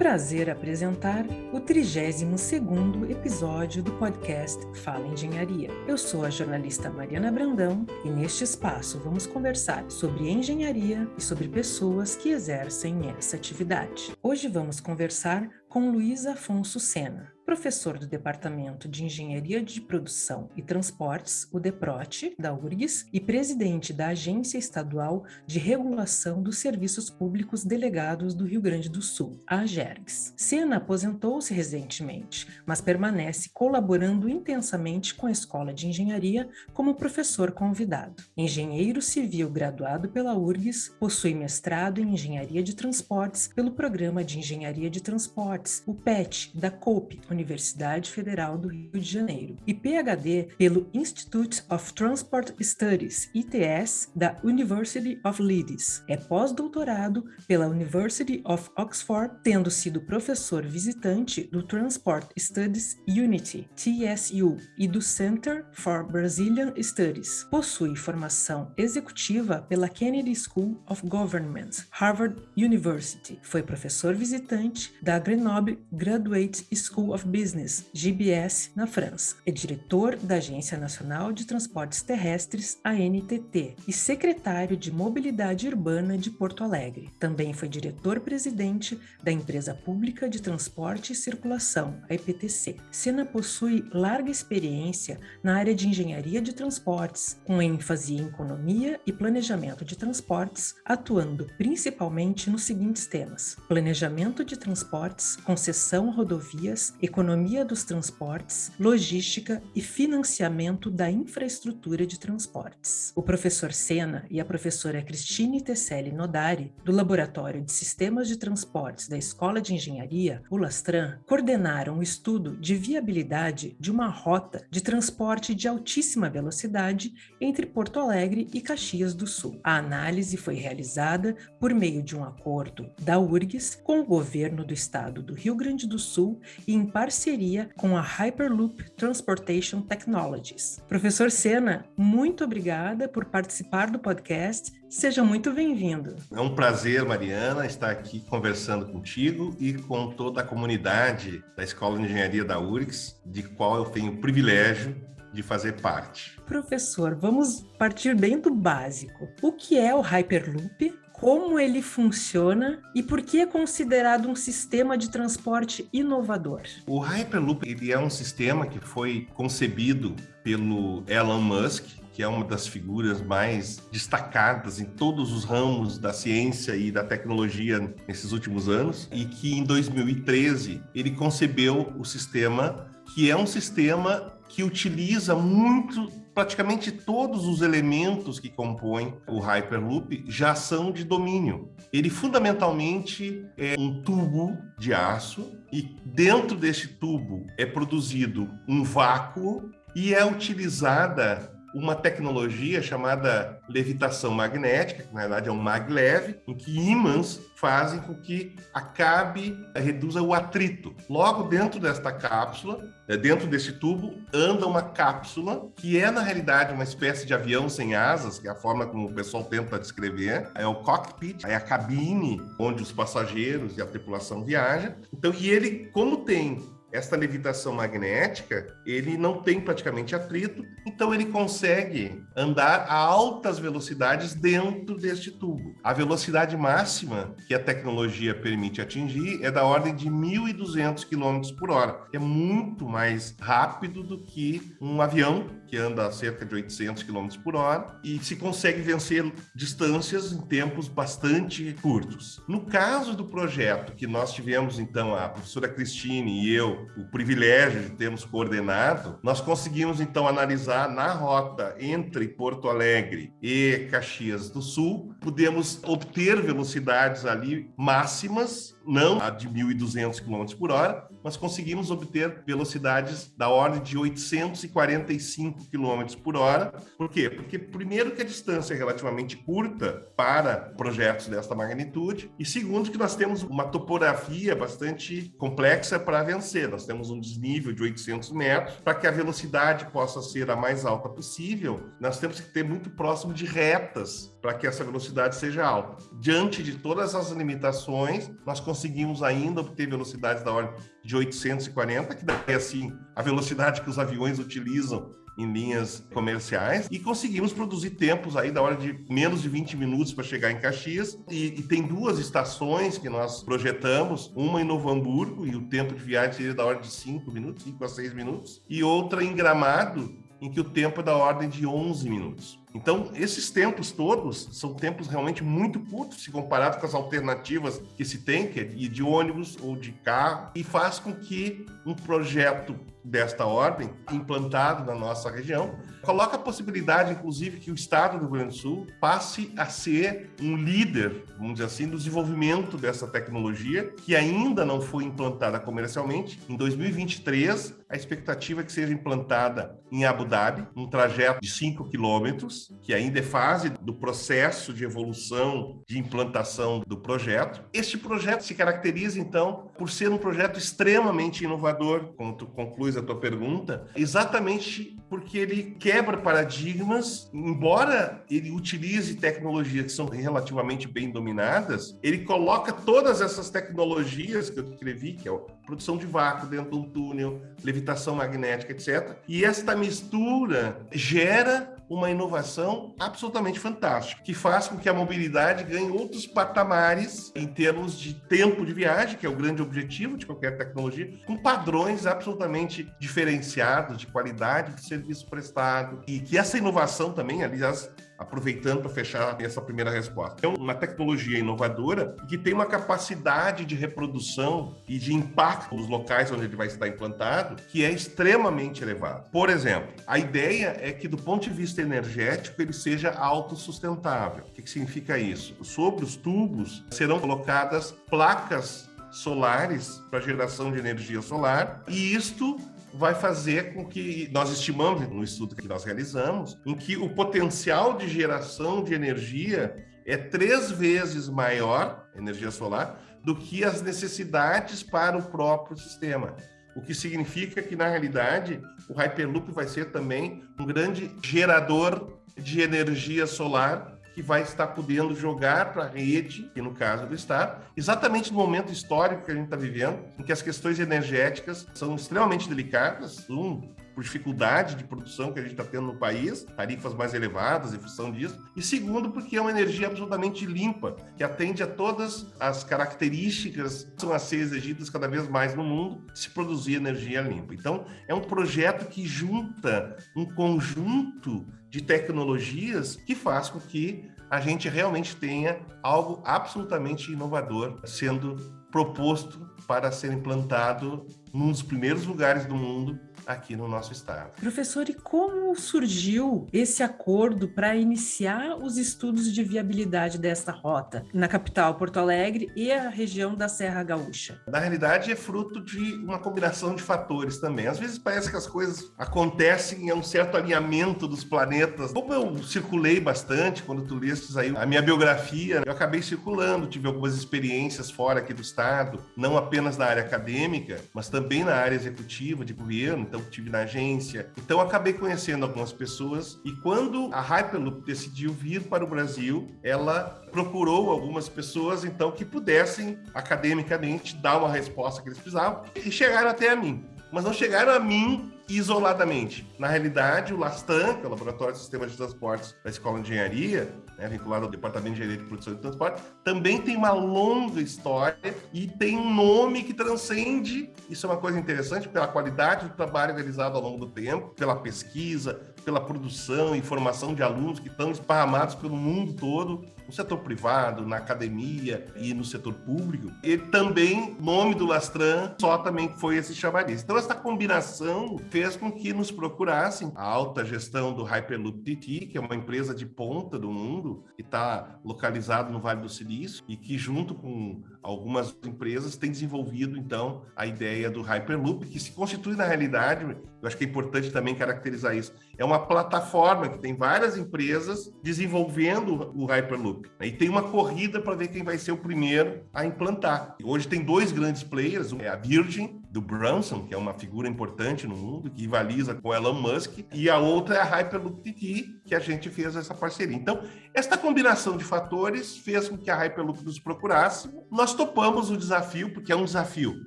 prazer apresentar o 32º episódio do podcast Fala Engenharia. Eu sou a jornalista Mariana Brandão e neste espaço vamos conversar sobre engenharia e sobre pessoas que exercem essa atividade. Hoje vamos conversar com Luiz Afonso Sena, professor do Departamento de Engenharia de Produção e Transportes, o DEPROT, da URGS, e presidente da Agência Estadual de Regulação dos Serviços Públicos Delegados do Rio Grande do Sul, a AGERGS. Sena aposentou-se recentemente, mas permanece colaborando intensamente com a Escola de Engenharia como professor convidado. Engenheiro civil graduado pela URGS, possui mestrado em Engenharia de Transportes pelo Programa de Engenharia de Transportes, o PET, da COPE, Universidade Federal do Rio de Janeiro, e PhD pelo Institute of Transport Studies, ITS, da University of Leeds. É pós-doutorado pela University of Oxford, tendo sido professor visitante do Transport Studies Unity, TSU, e do Center for Brazilian Studies. Possui formação executiva pela Kennedy School of Government, Harvard University. Foi professor visitante da Grenoble Graduate School of Business, GBS, na França. É diretor da Agência Nacional de Transportes Terrestres, ANTT, e secretário de Mobilidade Urbana de Porto Alegre. Também foi diretor-presidente da Empresa Pública de Transporte e Circulação, a EPTC. Sena possui larga experiência na área de engenharia de transportes, com ênfase em economia e planejamento de transportes, atuando principalmente nos seguintes temas: planejamento de transportes, concessão rodovias, economia economia dos transportes, logística e financiamento da infraestrutura de transportes. O professor Sena e a professora Cristine Tesselli Nodari, do Laboratório de Sistemas de Transportes da Escola de Engenharia, o Lastran, coordenaram o estudo de viabilidade de uma rota de transporte de altíssima velocidade entre Porto Alegre e Caxias do Sul. A análise foi realizada por meio de um acordo da URGS com o governo do estado do Rio Grande do Sul e em parceria com a Hyperloop Transportation Technologies. Professor Sena, muito obrigada por participar do podcast. Seja muito bem-vindo. É um prazer, Mariana, estar aqui conversando contigo e com toda a comunidade da Escola de Engenharia da URGS, de qual eu tenho o privilégio de fazer parte. Professor, vamos partir bem do básico. O que é o Hyperloop? Como ele funciona e por que é considerado um sistema de transporte inovador. O Hyperloop ele é um sistema que foi concebido pelo Elon Musk, que é uma das figuras mais destacadas em todos os ramos da ciência e da tecnologia nesses últimos anos, e que em 2013 ele concebeu o sistema, que é um sistema que utiliza muito praticamente todos os elementos que compõem o Hyperloop já são de domínio. Ele fundamentalmente é um tubo de aço e dentro desse tubo é produzido um vácuo e é utilizada uma tecnologia chamada levitação magnética, que na verdade é um maglev, em que ímãs fazem com que acabe, reduza o atrito. Logo dentro desta cápsula, é, dentro desse tubo, anda uma cápsula que é na realidade uma espécie de avião sem asas, que é a forma como o pessoal tenta descrever. É o cockpit, é a cabine onde os passageiros e a tripulação viajam. Então, e ele, como tem esta levitação magnética, ele não tem praticamente atrito, então ele consegue andar a altas velocidades dentro deste tubo. A velocidade máxima que a tecnologia permite atingir é da ordem de 1.200 km por hora, é muito mais rápido do que um avião que anda a cerca de 800 km por hora e se consegue vencer distâncias em tempos bastante curtos. No caso do projeto que nós tivemos, então, a professora Cristine e eu, o privilégio de termos coordenado, nós conseguimos então analisar na rota entre Porto Alegre e Caxias do Sul, pudemos obter velocidades ali máximas não a de 1.200 km por hora, mas conseguimos obter velocidades da ordem de 845 km por hora. Por quê? Porque, primeiro, que a distância é relativamente curta para projetos desta magnitude, e segundo, que nós temos uma topografia bastante complexa para vencer. Nós temos um desnível de 800 metros. Para que a velocidade possa ser a mais alta possível, nós temos que ter muito próximo de retas para que essa velocidade seja alta. Diante de todas as limitações, nós conseguimos ainda obter velocidades da ordem de 840, que daí assim a velocidade que os aviões utilizam em linhas comerciais e conseguimos produzir tempos aí da hora de menos de 20 minutos para chegar em Caxias. E, e, tem duas estações que nós projetamos, uma em Novo Hamburgo e o tempo de viagem seria da hora de 5 minutos, 5 a 6 minutos, e outra em Gramado, em que o tempo é da ordem de 11 minutos. Então, esses tempos todos são tempos realmente muito curtos se comparado com as alternativas que se tem, que é de ônibus ou de carro, e faz com que um projeto desta ordem, implantado na nossa região, coloca a possibilidade, inclusive, que o Estado do Rio Grande do Sul passe a ser um líder, vamos dizer assim, do desenvolvimento dessa tecnologia, que ainda não foi implantada comercialmente. Em 2023, a expectativa é que seja implantada em Abu Dhabi, um trajeto de 5 quilômetros, que ainda é fase do processo de evolução, de implantação do projeto. Este projeto se caracteriza, então, por ser um projeto extremamente inovador, como tu concluis a tua pergunta, exatamente porque ele quebra paradigmas, embora ele utilize tecnologias que são relativamente bem dominadas, ele coloca todas essas tecnologias que eu descrevi, que é a produção de vácuo dentro de um túnel, levitação magnética, etc. E esta mistura gera uma inovação absolutamente fantástica, que faz com que a mobilidade ganhe outros patamares em termos de tempo de viagem, que é o grande objetivo de qualquer tecnologia, com padrões absolutamente diferenciados de qualidade de serviço prestado. E que essa inovação também, aliás, aproveitando para fechar essa primeira resposta. É uma tecnologia inovadora que tem uma capacidade de reprodução e de impacto nos locais onde ele vai estar implantado que é extremamente elevado. Por exemplo, a ideia é que do ponto de vista energético ele seja autossustentável. O que, que significa isso? Sobre os tubos serão colocadas placas solares para geração de energia solar e isto vai fazer com que nós estimamos no estudo que nós realizamos, em que o potencial de geração de energia é três vezes maior, energia solar, do que as necessidades para o próprio sistema. O que significa que, na realidade, o Hyperloop vai ser também um grande gerador de energia solar que vai estar podendo jogar para a rede, que no caso do Estado, exatamente no momento histórico que a gente está vivendo, em que as questões energéticas são extremamente delicadas, um, por dificuldade de produção que a gente está tendo no país, tarifas mais elevadas em função disso, e segundo, porque é uma energia absolutamente limpa, que atende a todas as características que são a ser exigidas cada vez mais no mundo se produzir energia limpa. Então, é um projeto que junta um conjunto de tecnologias que faz com que a gente realmente tenha algo absolutamente inovador sendo proposto para ser implantado num dos primeiros lugares do mundo aqui no nosso estado. Professor, e como surgiu esse acordo para iniciar os estudos de viabilidade desta rota na capital Porto Alegre e a região da Serra Gaúcha? Na realidade, é fruto de uma combinação de fatores também. Às vezes parece que as coisas acontecem em um certo alinhamento dos planetas. Como eu circulei bastante quando tu lestes aí a minha biografia, eu acabei circulando, tive algumas experiências fora aqui do estado, não apenas na área acadêmica, mas também na área executiva de governo então tive na agência. Então acabei conhecendo algumas pessoas e quando a Hyperloop decidiu vir para o Brasil, ela procurou algumas pessoas então que pudessem academicamente dar uma resposta que eles precisavam e chegaram até a mim. Mas não chegaram a mim isoladamente. Na realidade, o LASTAN, que é o Laboratório de Sistemas de Transportes da Escola de Engenharia, né, vinculado ao Departamento de Engenharia de Produção e Transporte, também tem uma longa história e tem um nome que transcende, isso é uma coisa interessante, pela qualidade do trabalho realizado ao longo do tempo, pela pesquisa, pela produção e formação de alunos que estão esparramados pelo mundo todo, no setor privado, na academia e no setor público. E também, nome do Lastran, só também foi esse chamariz. Então, essa combinação fez com que nos procurassem a alta gestão do Hyperloop TT, que é uma empresa de ponta do mundo, que está localizado no Vale do Silício e que, junto com algumas empresas, tem desenvolvido, então, a ideia do Hyperloop, que se constitui, na realidade, eu acho que é importante também caracterizar isso, é uma plataforma que tem várias empresas desenvolvendo o Hyperloop. Né? E tem uma corrida para ver quem vai ser o primeiro a implantar. Hoje tem dois grandes players, é a Virgin, do Branson, que é uma figura importante no mundo, que rivaliza com Elon Musk, e a outra é a Hyperloop TT, que a gente fez essa parceria. Então, esta combinação de fatores fez com que a Hyperloop nos procurasse. Nós topamos o desafio, porque é um desafio.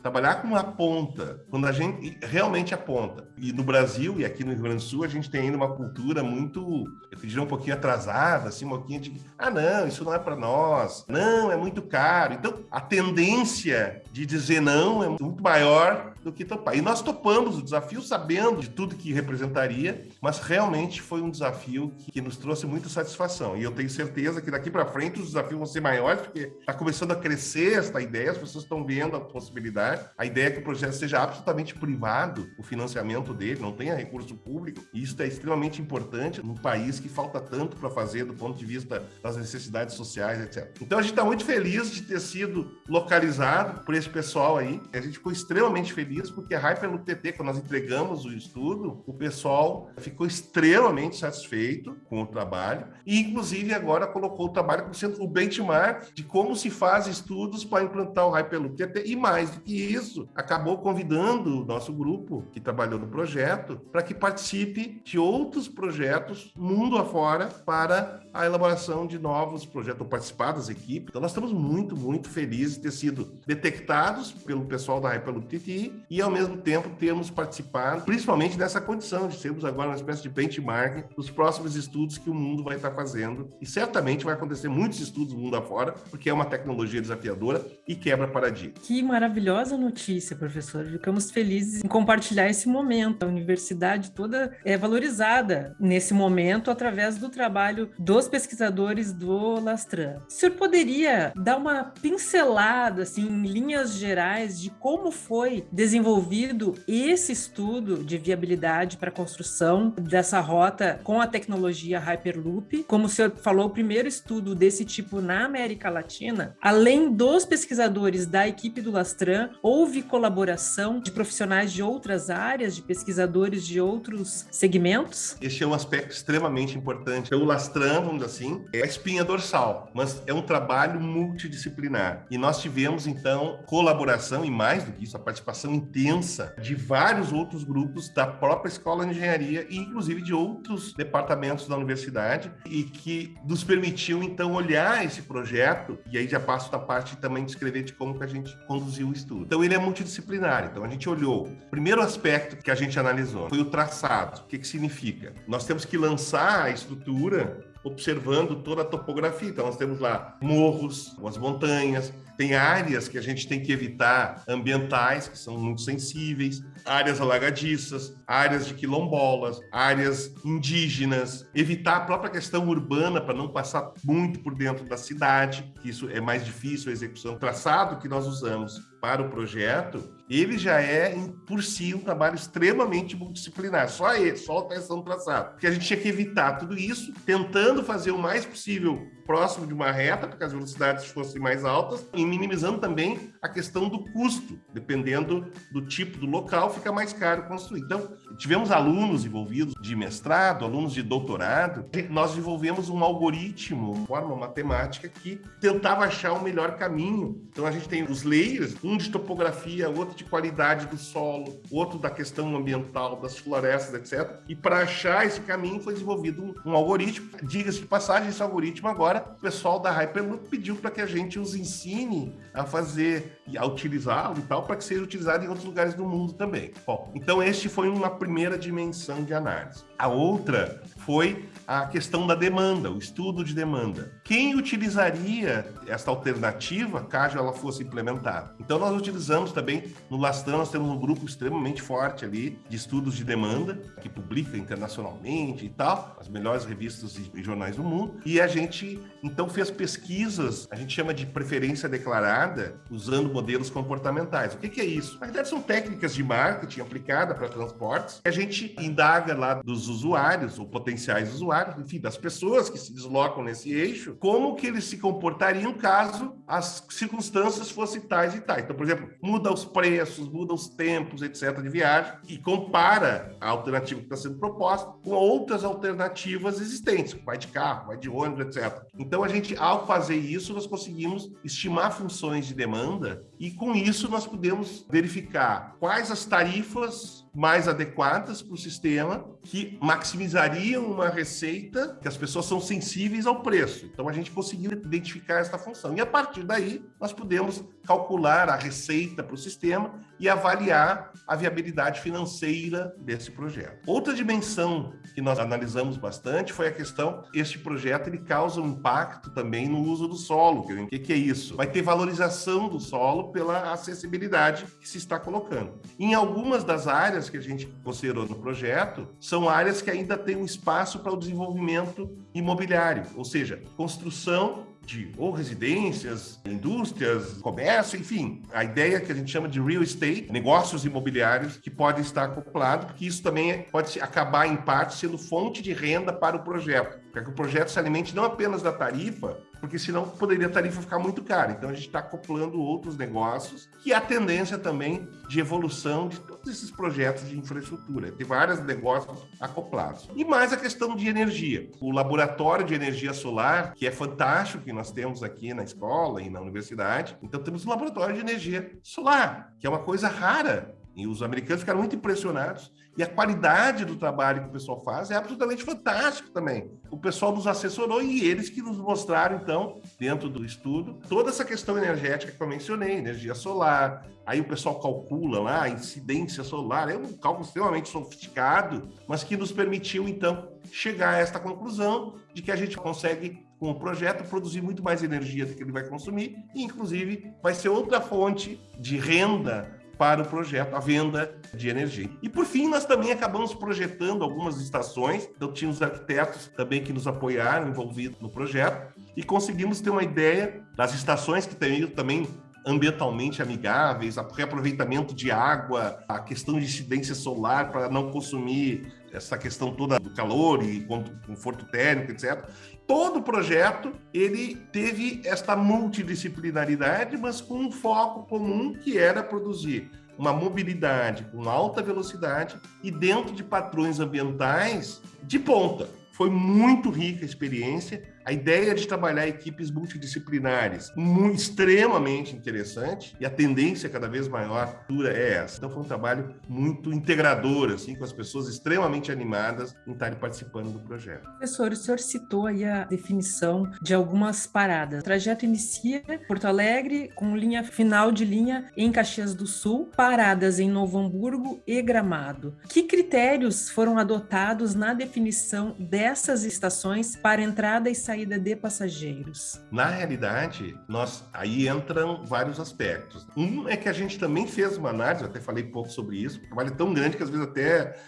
Trabalhar com uma ponta, quando a gente realmente aponta. E no Brasil e aqui no Rio Grande do Sul, a gente tem ainda uma cultura muito, eu diria, um pouquinho atrasada, assim, um pouquinho de, ah, não, isso não é para nós, não, é muito caro. Então, a tendência de dizer não é muito maior do que topar. E nós topamos o desafio sabendo de tudo que representaria, mas realmente foi um desafio que, que nos trouxe muita satisfação. E eu tenho certeza que daqui para frente os desafios vão ser maiores, porque está começando a crescer esta ideia, as pessoas estão vendo a possibilidade. A ideia é que o projeto seja absolutamente privado, o financiamento dele, não tenha recurso público. E isso é extremamente importante num país que falta tanto para fazer do ponto de vista das necessidades sociais, etc. Então a gente está muito feliz de ter sido localizado por esse pessoal aí. A gente ficou extremamente feliz porque a Hyperloop TT, quando nós entregamos o estudo, o pessoal ficou extremamente satisfeito com o trabalho e, inclusive, agora colocou o trabalho como sendo o benchmark de como se faz estudos para implantar o Hyperloop TT. E mais do que isso, acabou convidando o nosso grupo que trabalhou no projeto para que participe de outros projetos mundo afora para a elaboração de novos projetos, ou participar das equipes. Então, nós estamos muito, muito felizes de ter sido detectados pelo pessoal da Hyperloop TTI e, ao mesmo tempo, termos participado, principalmente nessa condição de sermos agora uma espécie de benchmark dos próximos estudos que o mundo vai estar fazendo. E certamente vai acontecer muitos estudos no mundo afora, porque é uma tecnologia desafiadora e quebra paradigma. Que maravilhosa notícia, professor. Ficamos felizes em compartilhar esse momento. A universidade toda é valorizada nesse momento através do trabalho dos pesquisadores do Lastran. O senhor poderia dar uma pincelada, assim, em linhas gerais, de como foi desenvolvido desenvolvido esse estudo de viabilidade para a construção dessa rota com a tecnologia Hyperloop. Como o senhor falou, o primeiro estudo desse tipo na América Latina, além dos pesquisadores da equipe do Lastran, houve colaboração de profissionais de outras áreas, de pesquisadores de outros segmentos? Esse é um aspecto extremamente importante. O Lastran, vamos dizer assim, é a espinha dorsal, mas é um trabalho multidisciplinar. E nós tivemos, então, colaboração e mais do que isso, a participação intensa de vários outros grupos da própria escola de engenharia e inclusive de outros departamentos da universidade e que nos permitiu então olhar esse projeto e aí já passo da parte também de escrever de como que a gente conduziu o estudo. Então ele é multidisciplinar, então a gente olhou. O primeiro aspecto que a gente analisou foi o traçado. O que que significa? Nós temos que lançar a estrutura observando toda a topografia. Então, nós temos lá morros, as montanhas, tem áreas que a gente tem que evitar ambientais, que são muito sensíveis, áreas alagadiças, áreas de quilombolas, áreas indígenas, evitar a própria questão urbana para não passar muito por dentro da cidade, que isso é mais difícil a execução. O traçado que nós usamos para o projeto, ele já é, por si, um trabalho extremamente multidisciplinar. Só ele, só a questão do traçado. Porque a gente tinha que evitar tudo isso, tentando fazer o mais possível próximo de uma reta, para que as velocidades fossem mais altas, e minimizando também a questão do custo. Dependendo do tipo do local, fica mais caro construir. Então, tivemos alunos envolvidos de mestrado, alunos de doutorado. Nós desenvolvemos um algoritmo, uma forma matemática, que tentava achar o melhor caminho. Então, a gente tem os layers, um de topografia, outro de qualidade do solo, outro da questão ambiental, das florestas, etc. E para achar esse caminho foi desenvolvido um, um algoritmo. Diga-se de passagem, esse algoritmo agora o pessoal da Hyperloop pediu para que a gente os ensine a fazer, a utilizá-lo e tal, para que seja utilizado em outros lugares do mundo também. Bom, então este foi uma primeira dimensão de análise. A outra foi a questão da demanda, o estudo de demanda. Quem utilizaria esta alternativa caso ela fosse implementada? Então nós utilizamos também no Lastan, nós temos um grupo extremamente forte ali de estudos de demanda que publica internacionalmente e tal, as melhores revistas e jornais do mundo, e a gente então fez pesquisas, a gente chama de preferência declarada, usando modelos comportamentais. O que, que é isso? Na verdade são técnicas de marketing aplicada para transportes. A gente indaga lá dos usuários ou potenciais usuários, enfim, das pessoas que se deslocam nesse eixo, como que eles se comportariam caso as circunstâncias fossem tais e tais. Então, por exemplo, muda os preços, muda os tempos, etc., de viagem, e compara a alternativa que está sendo proposta com outras alternativas existentes, vai de carro, vai de ônibus, etc. Então, a gente, ao fazer isso, nós conseguimos estimar funções de demanda e, com isso, nós podemos verificar quais as tarifas mais adequadas para o sistema que maximizariam uma receita que as pessoas são sensíveis ao preço. Então a gente conseguiu identificar essa função. E a partir daí nós podemos calcular a receita para o sistema e avaliar a viabilidade financeira desse projeto. Outra dimensão que nós analisamos bastante foi a questão, este projeto ele causa um impacto também no uso do solo. O que, que é isso? Vai ter valorização do solo pela acessibilidade que se está colocando. Em algumas das áreas que a gente considerou no projeto, são áreas que ainda têm um espaço para o desenvolvimento imobiliário, ou seja, construção de ou residências, indústrias, comércio, enfim, a ideia que a gente chama de real estate, negócios imobiliários que podem estar acoplados, porque isso também pode acabar em parte sendo fonte de renda para o projeto, para que o projeto se alimente não apenas da tarifa, porque senão poderia a tarifa ficar muito cara. Então a gente está acoplando outros negócios, que há tendência também de evolução de todos esses projetos de infraestrutura. Tem vários negócios acoplados. E mais a questão de energia. O laboratório de energia solar, que é fantástico, que nós temos aqui na escola e na universidade. Então temos um laboratório de energia solar, que é uma coisa rara e os americanos ficaram muito impressionados. E a qualidade do trabalho que o pessoal faz é absolutamente fantástico também. O pessoal nos assessorou e eles que nos mostraram, então, dentro do estudo, toda essa questão energética que eu mencionei, energia solar. Aí o pessoal calcula lá a incidência solar. É um cálculo extremamente sofisticado, mas que nos permitiu, então, chegar a esta conclusão de que a gente consegue com o projeto produzir muito mais energia do que ele vai consumir e, inclusive, vai ser outra fonte de renda para o projeto, a venda de energia. E por fim, nós também acabamos projetando algumas estações, então tinha os arquitetos também que nos apoiaram, envolvidos no projeto, e conseguimos ter uma ideia das estações que teriam também ambientalmente amigáveis, o reaproveitamento de água, a questão de incidência solar para não consumir essa questão toda do calor e conforto térmico, etc. Todo o projeto ele teve esta multidisciplinaridade, mas com um foco comum que era produzir uma mobilidade com alta velocidade e dentro de padrões ambientais de ponta. Foi muito rica a experiência a ideia de trabalhar equipes multidisciplinares, muito, extremamente interessante, e a tendência cada vez maior é essa. Então foi um trabalho muito integrador, assim, com as pessoas extremamente animadas em estarem participando do projeto. Professor, o senhor citou aí a definição de algumas paradas. O trajeto inicia Porto Alegre, com linha final de linha em Caxias do Sul, paradas em Novo Hamburgo e Gramado. Que critérios foram adotados na definição dessas estações para entrada e saída saída de passageiros? Na realidade, nós aí entram vários aspectos. Um é que a gente também fez uma análise, até falei pouco sobre isso, o trabalho é tão grande que às vezes até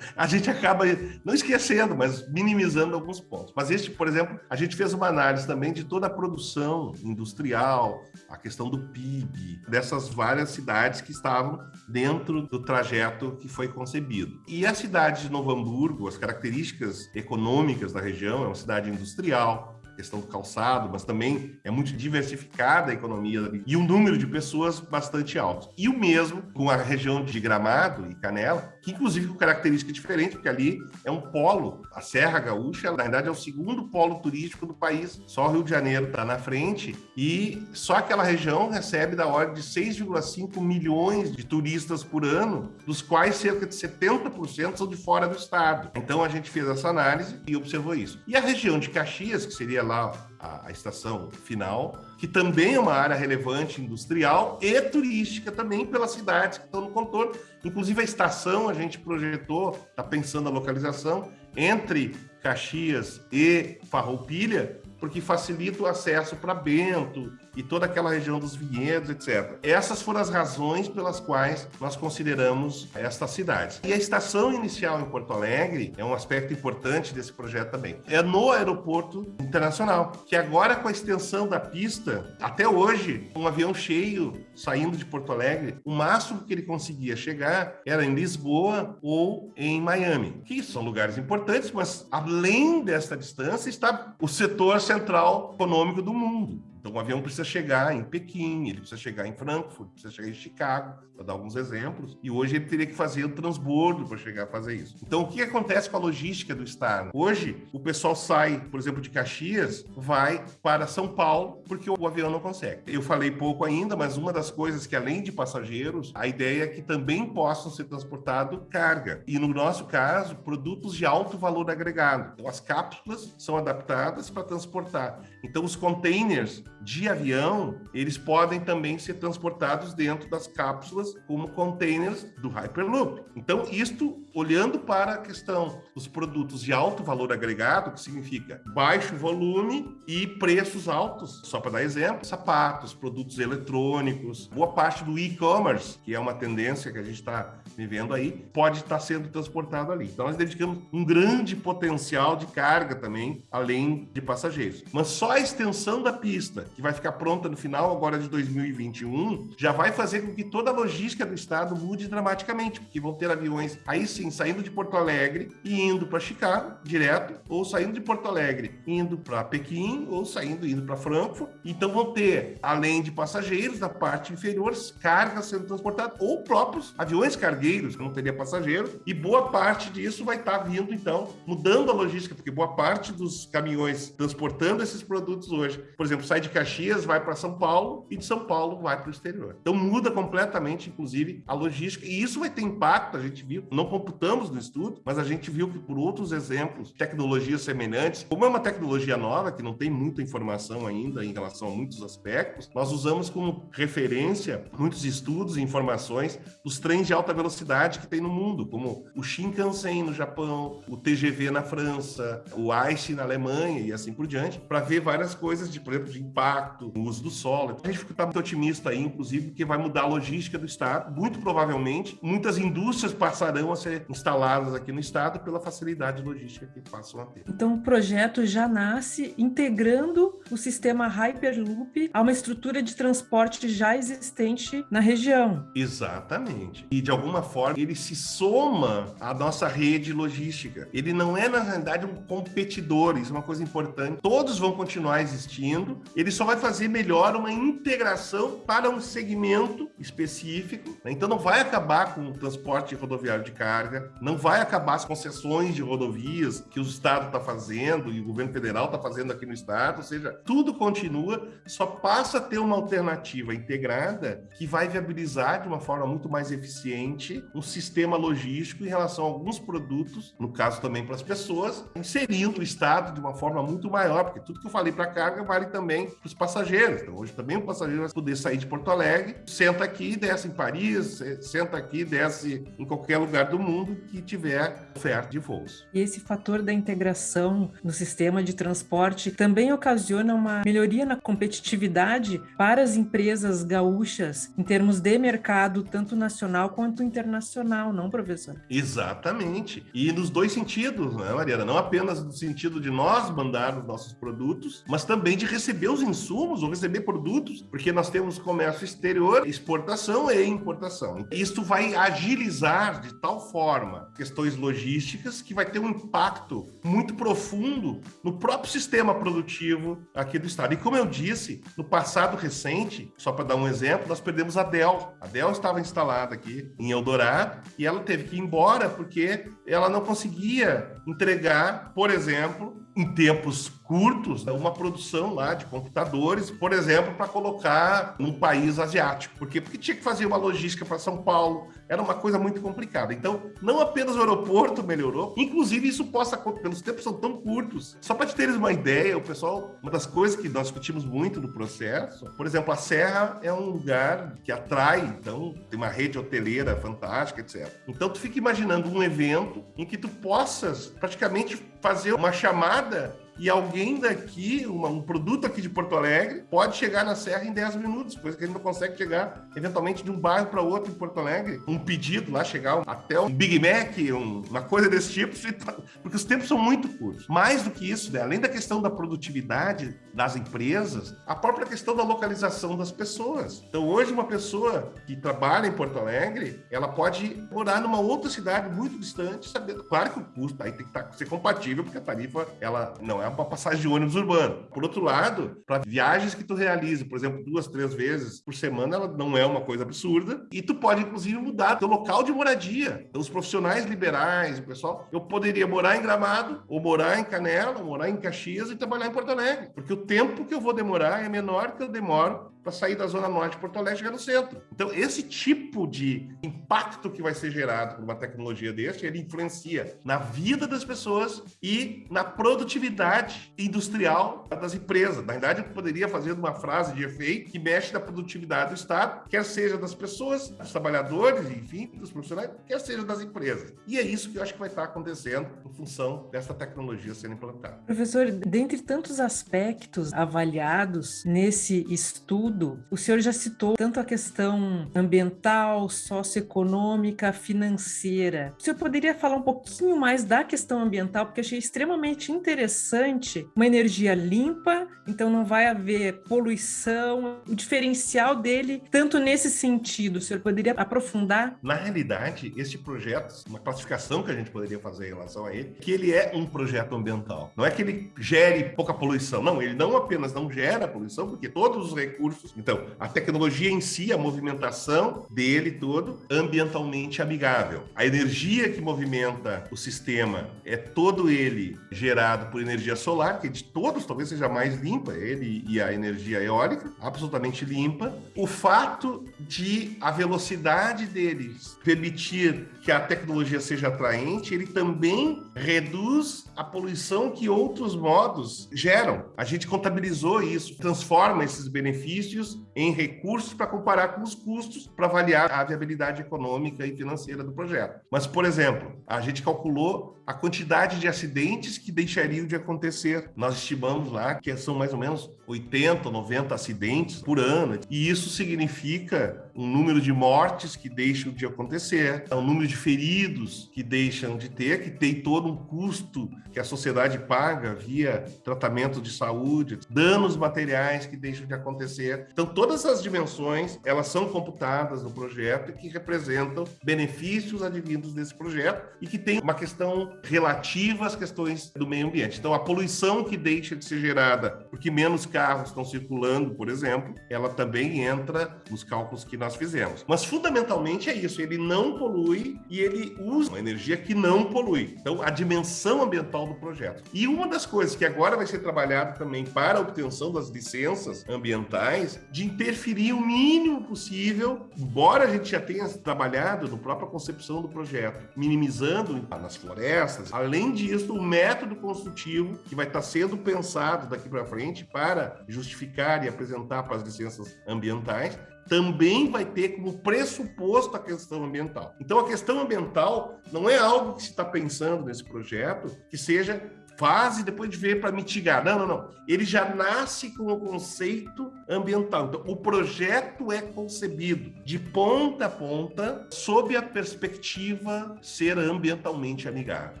a gente acaba não esquecendo, mas minimizando alguns pontos. Mas este, por exemplo, a gente fez uma análise também de toda a produção industrial, a questão do PIB, dessas várias cidades que estavam dentro do trajeto que foi concebido. E a cidade de Novo Hamburgo, as características econômicas da região, é uma cidade industrial, questão do calçado, mas também é muito diversificada a economia e um número de pessoas bastante alto. E o mesmo com a região de Gramado e Canela, que inclusive com característica diferente, porque ali é um polo, a Serra Gaúcha, na verdade é o segundo polo turístico do país, só o Rio de Janeiro está na frente, e só aquela região recebe da ordem de 6,5 milhões de turistas por ano, dos quais cerca de 70% são de fora do estado. Então a gente fez essa análise e observou isso. E a região de Caxias, que seria lá a, a, estação final, que também é uma área relevante industrial e turística também pelas cidades que estão no contorno. Inclusive a estação a gente projetou, está pensando a localização entre Caxias e Farroupilha, porque facilita o acesso para Bento e toda aquela região dos vinhedos, etc. Essas foram as razões pelas quais nós consideramos estas cidades. E a estação inicial em Porto Alegre é um aspecto importante desse projeto também. É no aeroporto internacional, que agora com a extensão da pista, até hoje, um avião cheio saindo de Porto Alegre, o máximo que ele conseguia chegar era em Lisboa ou em Miami, que são lugares importantes, mas além desta distância está o setor central econômico do mundo. Então, o avião precisa chegar em Pequim, ele precisa chegar em Frankfurt, precisa chegar em Chicago, para dar alguns exemplos. E hoje ele teria que fazer o transbordo para chegar a fazer isso. Então, o que acontece com a logística do Estado? Hoje, o pessoal sai, por exemplo, de Caxias, vai para São Paulo, porque o avião não consegue. Eu falei pouco ainda, mas uma das coisas que, além de passageiros, a ideia é que também possam ser transportado carga. E no nosso caso, produtos de alto valor agregado. Então, as cápsulas são adaptadas para transportar. Então, os containers de avião, eles podem também ser transportados dentro das cápsulas como containers do Hyperloop. Então, isto olhando para a questão dos produtos de alto valor agregado, que significa baixo volume e preços altos. Só para dar exemplo, sapatos, produtos eletrônicos, boa parte do e-commerce, que é uma tendência que a gente está vivendo aí, pode estar sendo transportado ali. Então, nós dedicamos um grande potencial de carga também, além de passageiros. Mas só a extensão da pista, que vai ficar pronta no final agora de 2021, já vai fazer com que toda a logística do estado mude dramaticamente, porque vão ter aviões aí sim saindo de Porto Alegre e indo para Chicago direto, ou saindo de Porto Alegre indo para Pequim, ou saindo indo para Frankfurt. Então vão ter, além de passageiros da parte inferior, cargas sendo transportadas, ou próprios aviões cargueiros, que não teria passageiro, e boa parte disso vai estar tá vindo, então, mudando a logística, porque boa parte dos caminhões transportando esses produtos hoje, por exemplo, sai de Caxias, vai para São Paulo, e de São Paulo vai para o exterior. Então muda completamente, inclusive, a logística, e isso vai ter impacto, a gente viu, não computamos no estudo, mas a gente viu que por outros exemplos, tecnologias semelhantes, como é uma tecnologia nova, que não tem muita informação ainda em relação a muitos aspectos, nós usamos como referência muitos estudos e informações dos trens de alta velocidade que tem no mundo, como o Shinkansen no Japão, o TGV na França, o ICE na Alemanha e assim por diante, para ver várias coisas de, por exemplo, de impacto, o uso do solo. A gente fica muito otimista aí, inclusive, porque vai mudar a logística do Estado. Muito provavelmente, muitas indústrias passarão a ser instaladas aqui no Estado pela facilidade logística que passam a ter. Então, o projeto já nasce integrando o sistema Hyperloop a uma estrutura de transporte já existente na região. Exatamente. E, de alguma forma, ele se soma à nossa rede logística. Ele não é, na realidade, um competidor, isso é uma coisa importante. Todos vão continuar existindo, ele só vai fazer melhor uma integração para um segmento específico. Né? Então, não vai acabar com o transporte rodoviário de carga, não vai acabar as concessões de rodovias que o Estado está fazendo e o governo federal está fazendo aqui no Estado, ou seja, tudo continua, só passa a ter uma alternativa integrada que vai viabilizar de uma forma muito mais eficiente um sistema logístico em relação a alguns produtos, no caso também para as pessoas, inserindo o Estado de uma forma muito maior, porque tudo que eu falei para carga vale também para os passageiros. Então, hoje também o passageiro vai poder sair de Porto Alegre, senta aqui, desce em Paris, senta aqui, desce em qualquer lugar do mundo que tiver oferta de voos. E esse fator da integração no sistema de transporte também ocasiona uma melhoria na competitividade para as empresas gaúchas em termos de mercado, tanto nacional quanto internacional, não, professor? Exatamente. E nos dois sentidos, né, Mariana? Não apenas no sentido de nós mandar os nossos produtos, mas também de receber os insumos ou receber produtos, porque nós temos comércio exterior, exportação importação. Isso vai agilizar de tal forma questões logísticas que vai ter um impacto muito profundo no próprio sistema produtivo aqui do estado. E como eu disse, no passado recente, só para dar um exemplo, nós perdemos a Dell. A Dell estava instalada aqui em Eldorado e ela teve que ir embora porque ela não conseguia entregar, por exemplo, em tempos curtos, uma produção lá de computadores, por exemplo, para colocar num país asiático. Por quê? Porque tinha que fazer uma logística para São Paulo, era uma coisa muito complicada. Então, não apenas o aeroporto melhorou, inclusive isso possa pelos tempos são tão curtos. Só para te teres uma ideia, o pessoal, uma das coisas que nós discutimos muito no processo, por exemplo, a Serra é um lugar que atrai, então tem uma rede hoteleira fantástica, etc. Então, tu fica imaginando um evento em que tu possas praticamente fazer uma chamada e alguém daqui, uma, um produto aqui de Porto Alegre, pode chegar na Serra em 10 minutos, coisa que a gente não consegue chegar, eventualmente, de um bairro para outro em Porto Alegre. Um pedido lá, chegar até um Big Mac, um, uma coisa desse tipo, porque os tempos são muito curtos. Mais do que isso, né? além da questão da produtividade das empresas, a própria questão da localização das pessoas. Então, hoje, uma pessoa que trabalha em Porto Alegre, ela pode morar numa outra cidade muito distante, sabendo, claro que o custo aí tem que tá, ser compatível, porque a tarifa ela não é para passagem de ônibus urbano. Por outro lado, para viagens que tu realiza, por exemplo, duas, três vezes por semana, ela não é uma coisa absurda. E tu pode, inclusive, mudar teu local de moradia. Então, os profissionais liberais, o pessoal, eu poderia morar em Gramado, ou morar em Canela, ou morar em Caxias e trabalhar em Porto Alegre. Porque o tempo que eu vou demorar é menor que eu demoro para sair da zona norte de Porto Alegre e chegar no centro. Então, esse tipo de impacto que vai ser gerado por uma tecnologia desse, ele influencia na vida das pessoas e na produtividade industrial das empresas. Na verdade, eu poderia fazer uma frase de efeito que mexe na produtividade do Estado, quer seja das pessoas, dos trabalhadores, enfim, dos profissionais, quer seja das empresas. E é isso que eu acho que vai estar acontecendo em função dessa tecnologia sendo implantada. Professor, dentre tantos aspectos avaliados nesse estudo, tudo, o senhor já citou tanto a questão ambiental, socioeconômica, financeira. O senhor poderia falar um pouquinho mais da questão ambiental, porque achei extremamente interessante uma energia limpa, então não vai haver poluição, o diferencial dele, tanto nesse sentido, o senhor poderia aprofundar? Na realidade, este projeto, uma classificação que a gente poderia fazer em relação a ele, que ele é um projeto ambiental. Não é que ele gere pouca poluição, não, ele não apenas não gera poluição, porque todos os recursos Então, a tecnologia em si, a movimentação dele todo, ambientalmente amigável. A energia que movimenta o sistema é todo ele gerado por energia solar, que de todos talvez seja mais limpa, ele e a energia eólica, absolutamente limpa. O fato de a velocidade deles permitir que a tecnologia seja atraente, ele também reduz a poluição que outros modos geram. A gente contabilizou isso, transforma esses benefícios em recursos para comparar com os custos para avaliar a viabilidade econômica e financeira do projeto. Mas, por exemplo, a gente calculou a quantidade de acidentes que deixariam de acontecer. Nós estimamos lá que são mais ou menos 80, 90 acidentes por ano. E isso significa um número de mortes que deixam de acontecer, um número de feridos que deixam de ter, que tem todo um custo que a sociedade paga via tratamento de saúde, danos materiais que deixam de acontecer. Então, todas essas dimensões, elas são computadas no projeto e que representam benefícios advindos desse projeto e que tem uma questão relativa às questões do meio ambiente. Então, a poluição que deixa de ser gerada porque menos carros estão circulando, por exemplo, ela também entra nos cálculos que nós fizemos. Mas, fundamentalmente, é isso. Ele não polui e ele usa uma energia que não polui. Então, a dimensão ambiental do projeto. E uma das coisas que agora vai ser trabalhada também para a obtenção das licenças ambientais, de interferir o mínimo possível, embora a gente já tenha trabalhado no própria concepção do projeto, minimizando nas florestas. Além disso, o método construtivo que vai estar sendo pensado daqui para frente para justificar e apresentar para as licenças ambientais também vai ter como pressuposto a questão ambiental. Então, a questão ambiental não é algo que se está pensando nesse projeto que seja fase depois de ver para mitigar. Não, não, não. Ele já nasce com o conceito ambiental. Então, o projeto é concebido de ponta a ponta sob a perspectiva ser ambientalmente amigável.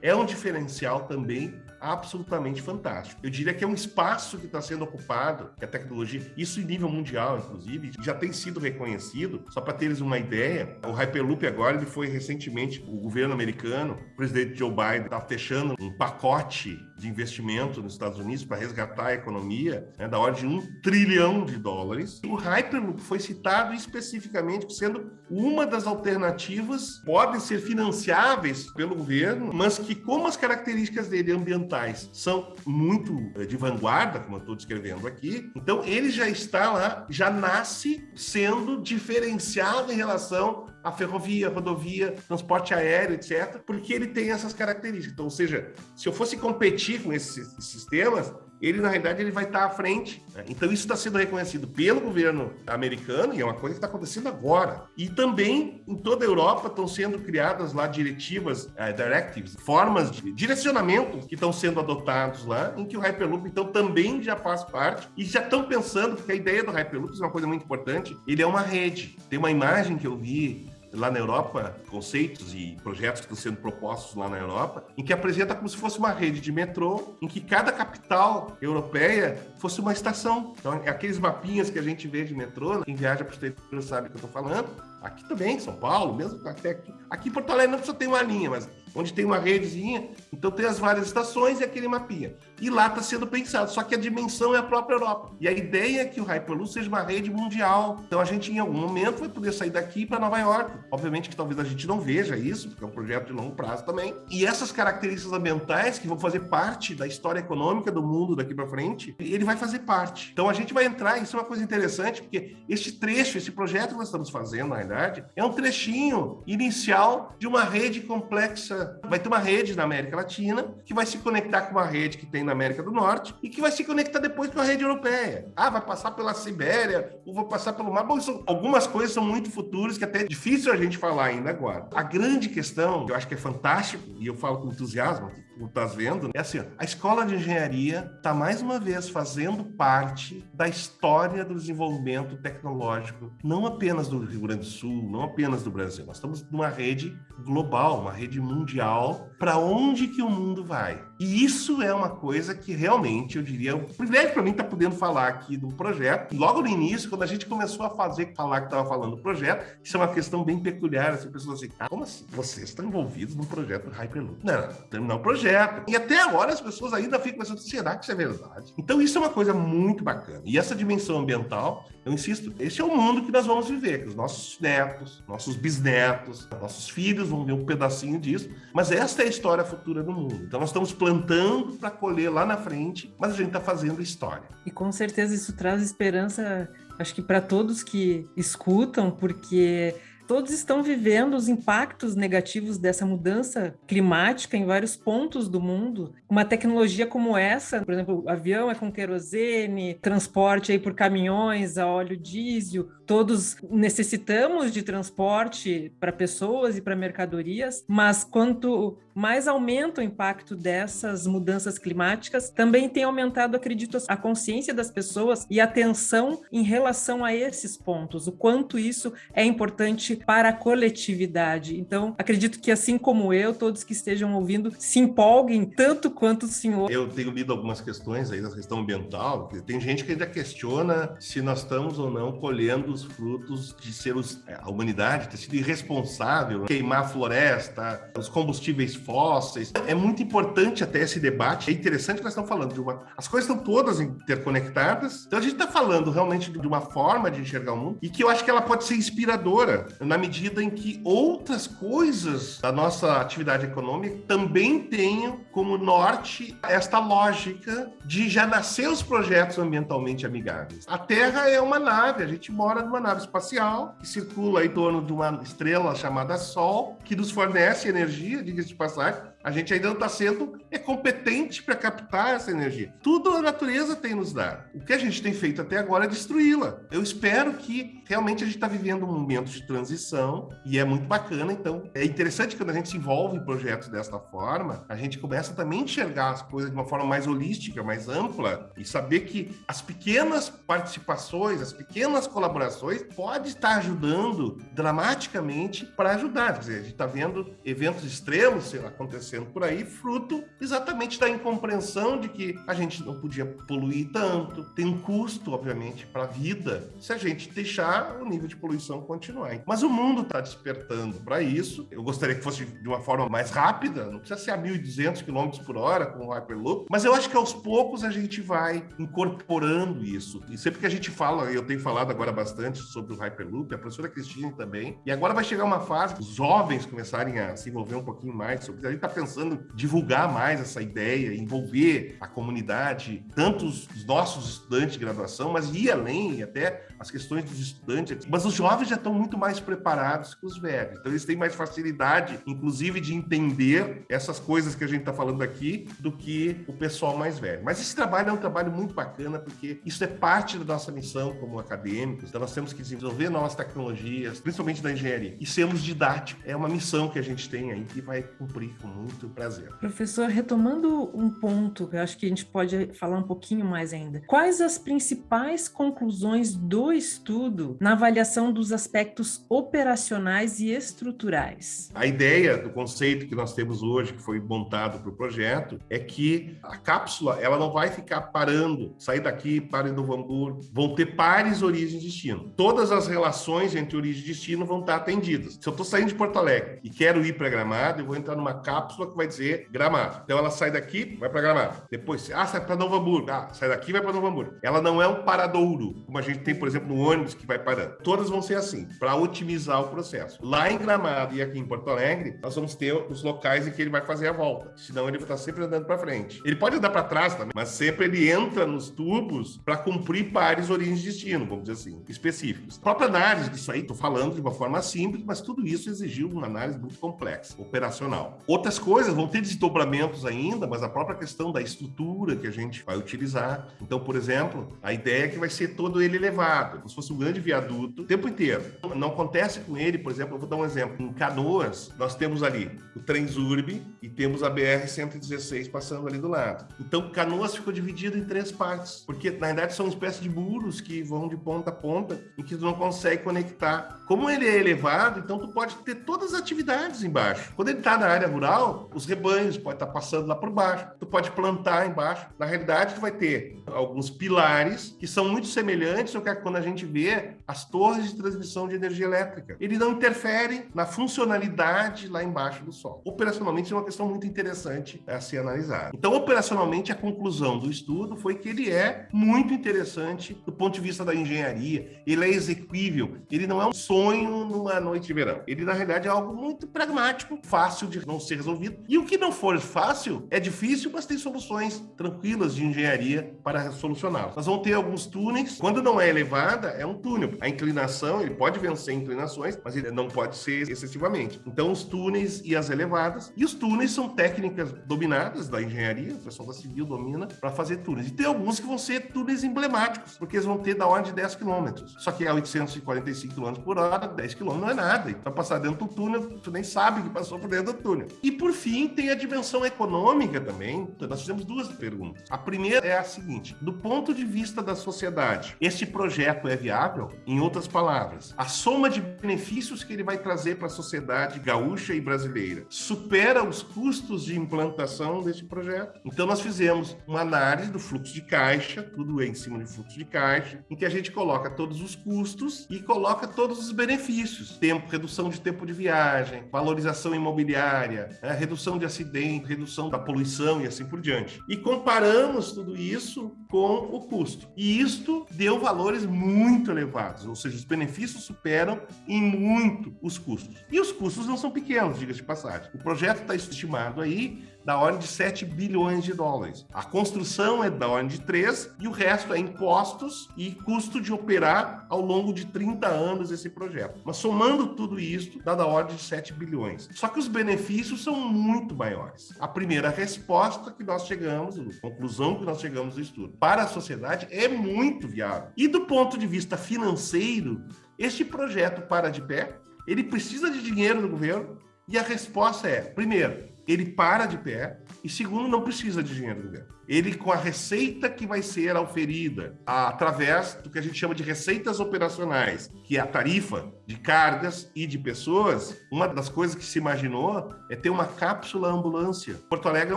É um diferencial também absolutamente fantástico. Eu diria que é um espaço que está sendo ocupado, que a tecnologia, isso em nível mundial, inclusive, já tem sido reconhecido. Só para teres uma ideia, o Hyperloop agora ele foi recentemente, o governo americano, o presidente Joe Biden está fechando um pacote de investimento nos Estados Unidos para resgatar a economia né, da ordem de um trilhão de dólares. O Hyperloop foi citado especificamente sendo uma das alternativas podem ser financiáveis pelo governo, mas que como as características dele ambientais são muito eh, de vanguarda, como eu estou descrevendo aqui, então ele já está lá, já nasce sendo diferenciado em relação a ferrovia, a rodovia, transporte aéreo, etc., porque ele tem essas características. Então, ou seja, se eu fosse competir com esses sistemas, ele, na realidade, ele vai estar à frente. Né? Então, isso está sendo reconhecido pelo governo americano, e é uma coisa que está acontecendo agora. E também, em toda a Europa, estão sendo criadas lá diretivas, uh, directives, formas de direcionamento que estão sendo adotados lá, em que o Hyperloop, então, também já faz parte, e já estão pensando, porque a ideia do Hyperloop é uma coisa muito importante, ele é uma rede. Tem uma imagem que eu vi lá na Europa, conceitos e projetos que estão sendo propostos lá na Europa, em que apresenta como se fosse uma rede de metrô, em que cada capital europeia fosse uma estação. Então, é aqueles mapinhas que a gente vê de metrô, quem viaja para o exterior sabe o que eu estou falando. Aqui também, São Paulo, mesmo até aqui. Aqui em Porto Alegre não precisa ter uma linha, mas onde tem uma redezinha, então tem as várias estações e aquele mapinha. E lá está sendo pensado, só que a dimensão é a própria Europa. E a ideia é que o Hyperloop seja uma rede mundial. Então a gente, em algum momento, vai poder sair daqui para Nova York. Obviamente que talvez a gente não veja isso, porque é um projeto de longo prazo também. E essas características ambientais que vão fazer parte da história econômica do mundo daqui para frente, ele vai fazer parte. Então a gente vai entrar, isso é uma coisa interessante, porque este trecho, esse projeto que nós estamos fazendo, na realidade, é um trechinho inicial de uma rede complexa. Vai ter uma rede na América Latina que vai se conectar com uma rede que tem na América do Norte e que vai se conectar depois com a rede europeia. Ah, vai passar pela Sibéria, ou vai passar pelo mar. Bom, isso, algumas coisas são muito futuras que até é difícil a gente falar ainda agora. A grande questão, que eu acho que é fantástico, e eu falo com entusiasmo, tu estás vendo, é assim, a escola de engenharia está mais uma vez fazendo parte da história do desenvolvimento tecnológico, não apenas do Rio Grande do Sul, não apenas do Brasil. Nós estamos numa rede global, uma rede mundial, para onde que o mundo vai. E isso é uma coisa que realmente, eu diria, é um privilégio para mim estar tá podendo falar aqui do projeto. Logo no início, quando a gente começou a fazer, falar que estava falando do projeto, isso é uma questão bem peculiar, assim, pessoas assim, ah, como assim? Vocês estão envolvidos no projeto Hyperloop? Não, não, terminar o projeto projeto. E até agora as pessoas ainda ficam pensando, será que isso é verdade? Então isso é uma coisa muito bacana. E essa dimensão ambiental, eu insisto, esse é o mundo que nós vamos viver, que os nossos netos, nossos bisnetos, nossos filhos vão ver um pedacinho disso, mas esta é a história futura do mundo. Então nós estamos plantando para colher lá na frente, mas a gente está fazendo história. E com certeza isso traz esperança, acho que para todos que escutam, porque todos estão vivendo os impactos negativos dessa mudança climática em vários pontos do mundo. Uma tecnologia como essa, por exemplo, avião é com querosene, transporte aí por caminhões a óleo diesel, todos necessitamos de transporte para pessoas e para mercadorias, mas quanto mais aumenta o impacto dessas mudanças climáticas, também tem aumentado, acredito, a consciência das pessoas e a atenção em relação a esses pontos, o quanto isso é importante para a coletividade. Então, acredito que assim como eu, todos que estejam ouvindo se empolguem tanto quanto o senhor. Eu tenho lido algumas questões aí da questão ambiental, tem gente que ainda questiona se nós estamos ou não colhendo os frutos de ser os, é, a humanidade ter sido irresponsável, queimar a floresta, os combustíveis fósseis. É muito importante até esse debate. É interessante que nós estamos falando de uma. As coisas estão todas interconectadas. Então a gente está falando realmente de uma forma de enxergar o mundo e que eu acho que ela pode ser inspiradora na medida em que outras coisas da nossa atividade econômica também tenham como norte esta lógica de já nascer os projetos ambientalmente amigáveis. A Terra é uma nave, a gente mora numa nave espacial que circula em torno de uma estrela chamada Sol, que nos fornece energia, diga-se de passagem, a gente ainda não está sendo é competente para captar essa energia. Tudo a natureza tem nos dar. O que a gente tem feito até agora é destruí-la. Eu espero que realmente a gente está vivendo um momento de transição e é muito bacana. Então, é interessante quando a gente se envolve em projetos desta forma, a gente começa também a enxergar as coisas de uma forma mais holística, mais ampla e saber que as pequenas participações, as pequenas colaborações podem estar ajudando dramaticamente para ajudar. Quer dizer, a gente está vendo eventos extremos acontecendo acontecendo por aí, fruto exatamente da incompreensão de que a gente não podia poluir tanto. Tem um custo, obviamente, para a vida se a gente deixar o nível de poluição continuar. Mas o mundo está despertando para isso. Eu gostaria que fosse de uma forma mais rápida, não precisa ser a 1.200 km por hora com o Hyperloop, mas eu acho que aos poucos a gente vai incorporando isso. E sempre que a gente fala, eu tenho falado agora bastante sobre o Hyperloop, a professora Cristina também, e agora vai chegar uma fase os jovens começarem a se envolver um pouquinho mais sobre isso. A gente está pensando divulgar mais essa ideia, envolver a comunidade, tanto os nossos estudantes de graduação, mas ir além, até as questões dos estudantes. Mas os jovens já estão muito mais preparados que os velhos. Então, eles têm mais facilidade, inclusive, de entender essas coisas que a gente está falando aqui do que o pessoal mais velho. Mas esse trabalho é um trabalho muito bacana, porque isso é parte da nossa missão como acadêmicos. Então, nós temos que desenvolver novas tecnologias, principalmente da engenharia, e sermos didáticos. É uma missão que a gente tem aí que vai cumprir com muito prazer. Professor, retomando um ponto eu acho que a gente pode falar um pouquinho mais ainda. Quais as principais conclusões do estudo na avaliação dos aspectos operacionais e estruturais? A ideia do conceito que nós temos hoje, que foi montado para o projeto, é que a cápsula ela não vai ficar parando, sair daqui para em Novo Hamburgo, vão ter pares origem e destino. Todas as relações entre origem e destino vão estar atendidas. Se eu estou saindo de Porto Alegre e quero ir para Gramado, eu vou entrar numa cápsula que vai dizer Gramado. Então ela sai daqui, vai para Gramado. Depois, ah, sai para Novo Hamburgo. Ah, sai daqui, vai para Novo Hamburgo. Ela não é um paradouro, como a gente tem, por exemplo, no ônibus que vai parando. Todas vão ser assim, para otimizar o processo. Lá em Gramado e aqui em Porto Alegre, nós vamos ter os locais em que ele vai fazer a volta. Senão ele vai estar sempre andando para frente. Ele pode andar para trás também, mas sempre ele entra nos tubos para cumprir pares origens de destino, vamos dizer assim, específicos. A própria análise disso aí, estou falando de uma forma simples, mas tudo isso exigiu uma análise muito complexa, operacional. Outras coisas vão ter desdobramentos ainda, mas a própria questão da estrutura que a gente vai utilizar. Então, por exemplo, a ideia é que vai ser todo ele elevado, como se fosse um grande viaduto o tempo inteiro. Não acontece com ele, por exemplo, eu vou dar um exemplo. Em Canoas, nós temos ali o Transurb e temos a BR-116 passando ali do lado. Então, Canoas ficou dividido em três partes, porque na verdade são uma espécie de muros que vão de ponta a ponta e que tu não consegue conectar. Como ele é elevado, então tu pode ter todas as atividades embaixo. Quando ele está na área rural, os rebanhos podem estar tá passando lá por baixo. Tu pode plantar embaixo. Na realidade, tu vai ter alguns pilares que são muito semelhantes ao que é quando a gente vê as torres de transmissão de energia elétrica. Ele não interfere na funcionalidade lá embaixo do solo. Operacionalmente, é uma questão muito interessante a ser analisada. Então, operacionalmente, a conclusão do estudo foi que ele é muito interessante do ponto de vista da engenharia. Ele é execuível. Ele não é um sonho numa noite de verão. Ele, na realidade, é algo muito pragmático, fácil de não ser resolvido. E o que não for fácil é difícil, mas tem soluções tranquilas de engenharia para solucioná-lo. Nós vamos ter alguns túneis. Quando não é elevada, é um túnel. A inclinação, ele pode vencer inclinações, mas ele não pode ser excessivamente. Então, os túneis e as elevadas. E os túneis são técnicas dominadas da engenharia, o pessoal da civil domina, para fazer túneis. E tem alguns que vão ser túneis emblemáticos, porque eles vão ter da ordem de 10 km. Só que é 845 km por hora, 10 km não é nada. Então, passar dentro do túnel, tu nem sabe que passou por dentro do túnel. E por fim, tem a dimensão econômica também. Então, nós fizemos duas perguntas. A primeira é a seguinte: do ponto de vista da sociedade, este projeto é viável? Em outras palavras, a soma de benefícios que ele vai trazer para a sociedade gaúcha e brasileira supera os custos de implantação deste projeto? Então, nós fizemos uma análise do fluxo de caixa, tudo em cima de fluxo de caixa, em que a gente coloca todos os custos e coloca todos os benefícios: tempo, redução de tempo de viagem, valorização imobiliária, né, redução de acidente, redução da poluição e assim por diante. E comparamos tudo isso com o custo. E isto deu valores muito elevados, ou seja, os benefícios superam em muito os custos. E os custos não são pequenos, diga-se de passagem. O projeto está estimado aí da ordem de 7 bilhões de dólares. A construção é da ordem de 3 e o resto é impostos e custo de operar ao longo de 30 anos esse projeto. Mas somando tudo isso, dá da ordem de 7 bilhões. Só que os benefícios são muito maiores. A primeira resposta que nós chegamos, a conclusão que nós chegamos do estudo, para a sociedade é muito viável. E do ponto de vista financeiro, este projeto para de pé, ele precisa de dinheiro do governo e a resposta é, primeiro, ele para de pé e segundo, não precisa de dinheiro do governo. Ele, com a receita que vai ser oferida através do que a gente chama de receitas operacionais, que é a tarifa de cargas e de pessoas, uma das coisas que se imaginou é ter uma cápsula ambulância. Porto Alegre é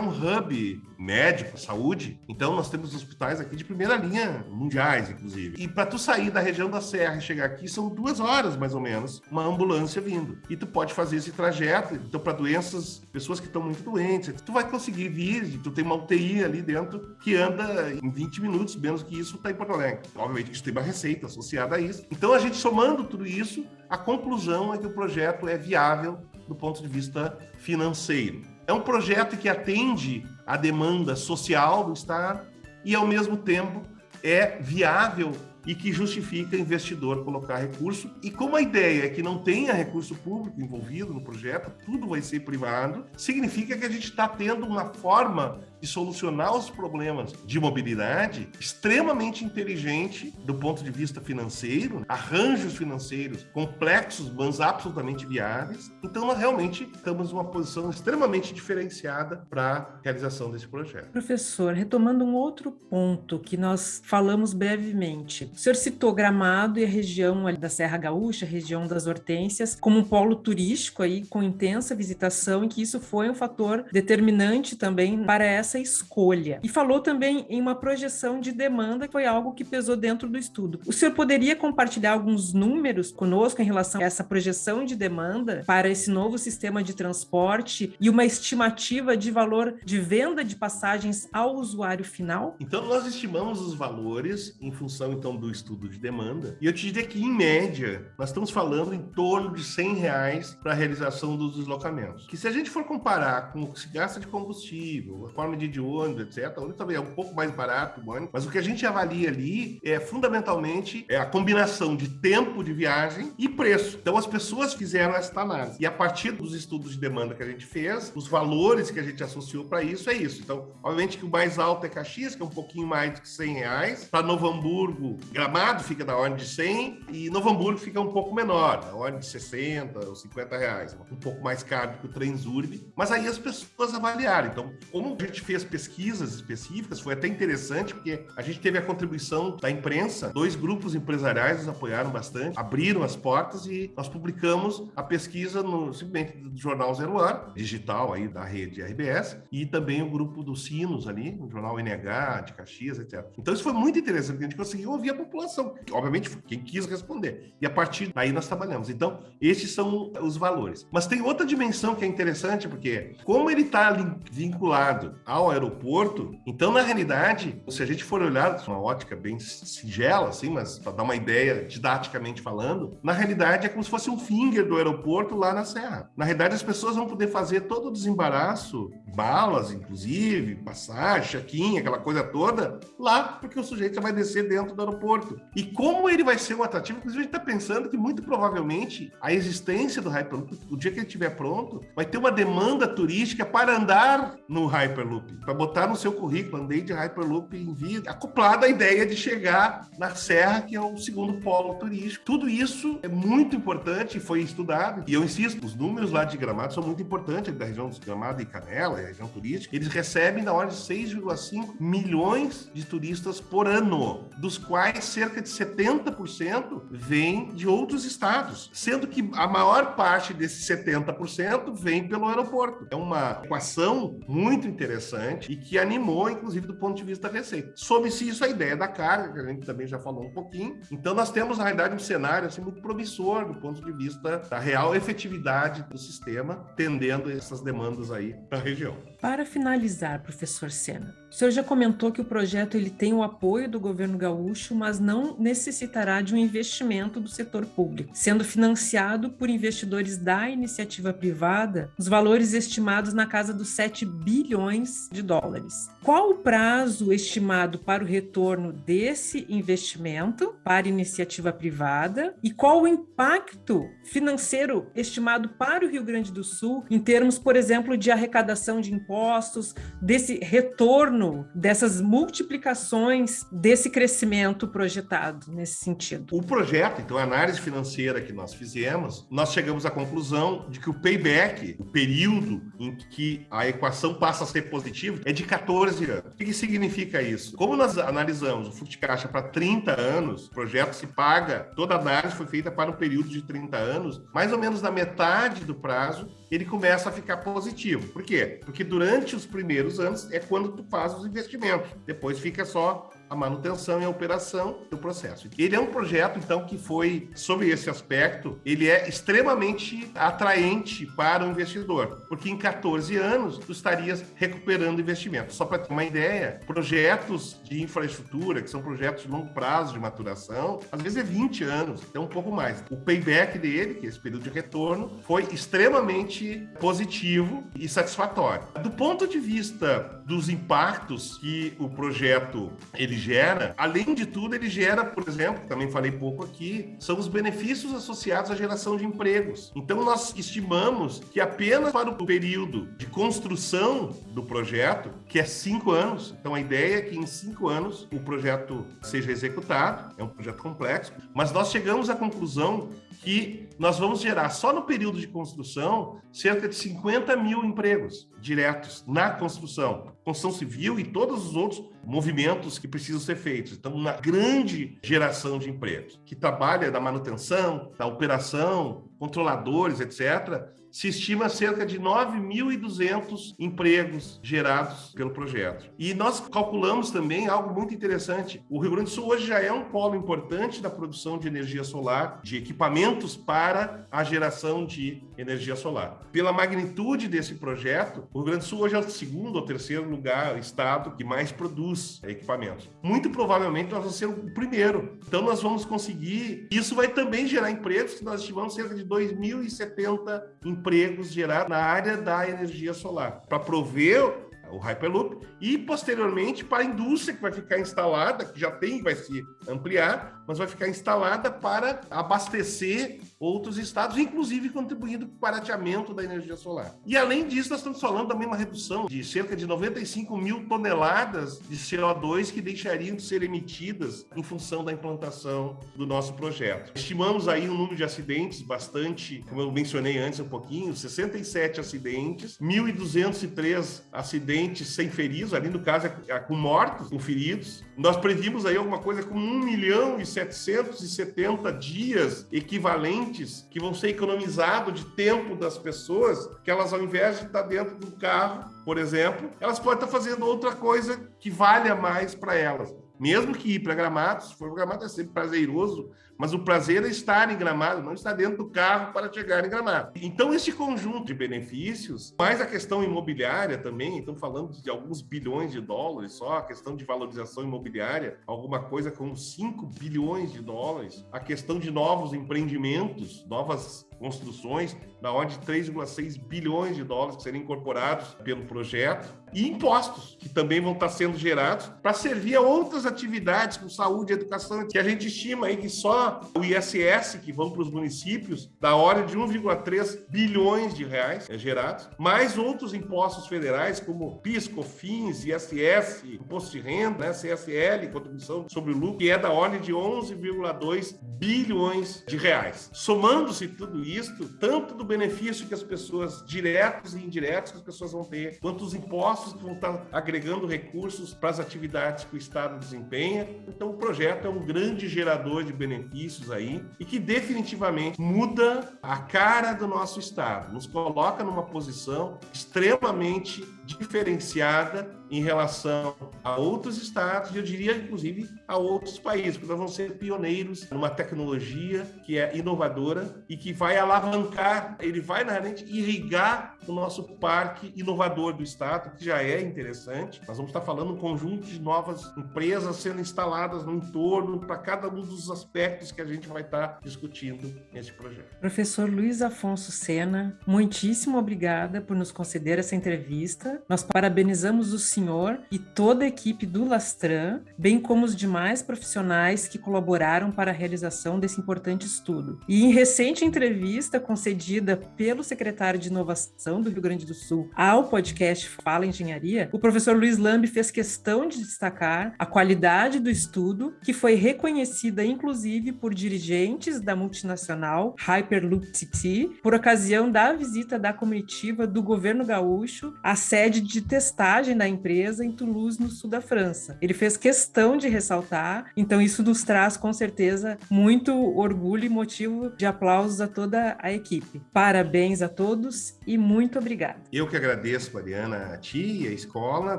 um hub médico, saúde, então nós temos hospitais aqui de primeira linha, mundiais, inclusive. E para tu sair da região da Serra e chegar aqui, são duas horas, mais ou menos, uma ambulância vindo. E tu pode fazer esse trajeto, então para doenças, pessoas que estão muito doentes, tu vai conseguir vir, tu tem uma UTI ali dentro que anda em 20 minutos, menos que isso, está em Porto Alegre. Obviamente que tem uma receita associada a isso. Então a gente somando tudo isso, a conclusão é que o projeto é viável do ponto de vista financeiro. É um projeto que atende à demanda social do Estado e, ao mesmo tempo, é viável e que justifica investidor colocar recurso. E como a ideia é que não tenha recurso público envolvido no projeto, tudo vai ser privado, significa que a gente está tendo uma forma de solucionar os problemas de mobilidade extremamente inteligente do ponto de vista financeiro, arranjos financeiros complexos, mas absolutamente viáveis. Então, nós realmente estamos numa posição extremamente diferenciada para a realização desse projeto. Professor, retomando um outro ponto que nós falamos brevemente. O senhor citou Gramado e a região da Serra Gaúcha, região das Hortênsias, como um polo turístico aí com intensa visitação e que isso foi um fator determinante também para essa escolha. E falou também em uma projeção de demanda, que foi algo que pesou dentro do estudo. O senhor poderia compartilhar alguns números conosco em relação a essa projeção de demanda para esse novo sistema de transporte e uma estimativa de valor de venda de passagens ao usuário final? Então, nós estimamos os valores em função então do estudo de demanda. E eu te diria que, em média, nós estamos falando em torno de 100 reais para a realização dos deslocamentos. Que se a gente for comparar com o que se gasta de combustível, a forma de de ônibus, etc., onde também é um pouco mais barato o ônibus, mas o que a gente avalia ali é fundamentalmente é a combinação de tempo de viagem e preço. Então, as pessoas fizeram essa análise. E a partir dos estudos de demanda que a gente fez, os valores que a gente associou para isso é isso. Então, obviamente que o mais alto é Caxias, que é um pouquinho mais do que 100 reais. Para Novo Hamburgo, Gramado fica na ordem de 100 e Novo Hamburgo fica um pouco menor, na ordem de 60 ou 50 reais. Um pouco mais caro que o Transurb. Mas aí as pessoas avaliaram. Então, como a gente fez pesquisas específicas, foi até interessante, porque a gente teve a contribuição da imprensa, dois grupos empresariais nos apoiaram bastante, abriram as portas e nós publicamos a pesquisa no simplesmente do jornal Zero Hora, digital aí da rede RBS, e também o grupo dos Sinos ali, no jornal NH, de Caxias, etc. Então isso foi muito interessante, porque a gente conseguiu ouvir a população, obviamente quem quis responder. E a partir daí nós trabalhamos. Então, esses são os valores. Mas tem outra dimensão que é interessante, porque como ele está vinculado ao aeroporto, então na realidade, se a gente for olhar uma ótica bem singela, assim, mas para dar uma ideia didaticamente falando, na realidade é como se fosse um finger do aeroporto lá na Serra. Na realidade, as pessoas vão poder fazer todo o desembaraço, balas, inclusive, passagem, check-in, aquela coisa toda, lá, porque o sujeito já vai descer dentro do aeroporto. E como ele vai ser um atrativo, inclusive a gente está pensando que muito provavelmente a existência do Hyperloop, o dia que ele estiver pronto, vai ter uma demanda turística para andar no Hyperloop, para botar no seu currículo, andei de Hyperloop em vida, acoplada à ideia de chegar na Serra, que é o segundo polo turístico. Tudo isso é muito importante, foi estudado, e eu insisto, os números lá de Gramado são muito importantes, da região dos Gramado e Canela, a região turística, eles recebem na ordem de 6,5 milhões de turistas por ano, dos quais cerca de 70% vem de outros estados, sendo que a maior parte desses 70% vem pelo aeroporto. É uma equação muito interessante e que animou, inclusive, do ponto de vista da receita. Soube-se isso a ideia da carga, que a gente também já falou um pouquinho. Então, nós temos, na realidade, um cenário assim, muito promissor do ponto de vista da real efetividade do sistema, tendendo essas demandas aí para a região. Para finalizar, professor Sena, o senhor já comentou que o projeto ele tem o apoio do governo gaúcho, mas não necessitará de um investimento do setor público, sendo financiado por investidores da iniciativa privada, os valores estimados na casa dos 7 bilhões de dólares. Qual o prazo estimado para o retorno desse investimento para iniciativa privada e qual o impacto financeiro estimado para o Rio Grande do Sul em termos, por exemplo, de arrecadação de impostos, desse retorno, dessas multiplicações desse crescimento projetado nesse sentido? O projeto, então, a análise financeira que nós fizemos, nós chegamos à conclusão de que o payback, o período em que a equação passa a ser positiva, é de 14 anos. O que significa isso? Como nós analisamos o fluxo de caixa para 30 anos, o projeto se paga, toda a análise foi feita para um período de 30 anos, mais ou menos na metade do prazo, ele começa a ficar positivo. Por quê? Porque durante os primeiros anos é quando tu faz os investimentos. Depois fica só a manutenção e a operação do processo. Ele é um projeto, então, que foi, sobre esse aspecto, ele é extremamente atraente para o investidor, porque em 14 anos tu estarias recuperando investimento. Só para ter uma ideia, projetos de infraestrutura, que são projetos de longo prazo de maturação, às vezes é 20 anos, então um pouco mais. O payback dele, que é esse período de retorno, foi extremamente positivo e satisfatório. Do ponto de vista dos impactos que o projeto ele gera, além de tudo, ele gera, por exemplo, também falei pouco aqui, são os benefícios associados à geração de empregos. Então, nós estimamos que apenas para o período de construção do projeto, que é cinco anos, então a ideia é que em cinco anos o projeto seja executado, é um projeto complexo, mas nós chegamos à conclusão que nós vamos gerar só no período de construção cerca de 50 mil empregos diretos na construção, construção civil e todos os outros movimentos que precisam ser feitos. Então, uma grande geração de empregos que trabalha da manutenção, da operação, controladores, etc., se estima cerca de 9.200 empregos gerados pelo projeto. E nós calculamos também algo muito interessante. O Rio Grande do Sul hoje já é um polo importante da produção de energia solar, de equipamentos para a geração de energia solar. Pela magnitude desse projeto, o Rio Grande do Sul hoje é o segundo ou terceiro lugar, estado que mais produz equipamentos. Muito provavelmente nós vamos ser o primeiro. Então nós vamos conseguir. Isso vai também gerar empregos, que nós estimamos cerca de 2.070 empregos gerados na área da energia solar, para prover o Hyperloop, e posteriormente para a indústria que vai ficar instalada, que já tem, vai se ampliar, mas vai ficar instalada para abastecer outros estados, inclusive contribuindo para o barateamento da energia solar. E além disso, nós estamos falando também uma redução de cerca de 95 mil toneladas de CO2 que deixariam de ser emitidas em função da implantação do nosso projeto. Estimamos aí um número de acidentes bastante, como eu mencionei antes um pouquinho, 67 acidentes, 1.203 acidentes sem feridos, ali no caso é com mortos, com feridos. Nós previmos aí alguma coisa como 1 milhão e 770 dias equivalentes que vão ser economizados de tempo das pessoas, que elas, ao invés de estar dentro do carro, por exemplo, elas podem estar fazendo outra coisa que valha mais para elas. Mesmo que ir para Gramado, se for Gramado é sempre prazeroso, mas o prazer é estar em Gramado, não estar dentro do carro para chegar em Gramado. Então, esse conjunto de benefícios, mais a questão imobiliária também, estamos falando de alguns bilhões de dólares só, a questão de valorização imobiliária, alguma coisa como 5 bilhões de dólares, a questão de novos empreendimentos, novas construções, da ordem de 3,6 bilhões de dólares que seriam incorporados pelo projeto, e impostos, que também vão estar sendo gerados para servir a outras atividades, como saúde educação, que a gente estima aí que só o ISS, que vão para os municípios, da ordem de 1,3 bilhões de reais é gerados, mais outros impostos federais, como PIS, COFINS, ISS, Imposto de Renda, né, CSL, Contribuição sobre o Lucro, que é da ordem de 11,2 bilhões de reais. Somando-se tudo isso, tanto do benefício que as pessoas, diretos e indiretos, que as pessoas vão ter, quanto os impostos que vão estar agregando recursos para as atividades que o Estado desempenha. Então, o projeto é um grande gerador de benefícios aí e que definitivamente muda a cara do nosso Estado, nos coloca numa posição extremamente diferenciada em relação a outros estados, e eu diria, inclusive, a outros países, porque nós vamos ser pioneiros numa tecnologia que é inovadora e que vai alavancar, ele vai, na realidade, irrigar o nosso parque inovador do estado, que já é interessante. Nós vamos estar falando um conjunto de novas empresas sendo instaladas no entorno para cada um dos aspectos que a gente vai estar discutindo nesse projeto. Professor Luiz Afonso Sena, muitíssimo obrigada por nos conceder essa entrevista. Nós parabenizamos o senhor e toda a equipe do Lastran, bem como os demais profissionais que colaboraram para a realização desse importante estudo. E em recente entrevista concedida pelo secretário de Inovação do Rio Grande do Sul ao podcast Fala Engenharia, o professor Luiz Lambi fez questão de destacar a qualidade do estudo, que foi reconhecida inclusive por dirigentes da multinacional Hyperloop TT, por ocasião da visita da comitiva do governo gaúcho à sede de testagem da empresa em Toulouse, no sul da França. Ele fez questão de ressaltar, então isso nos traz com certeza muito orgulho e motivo de aplausos a toda a equipe. Parabéns a todos e muito obrigado. Eu que agradeço, Mariana, a ti e a escola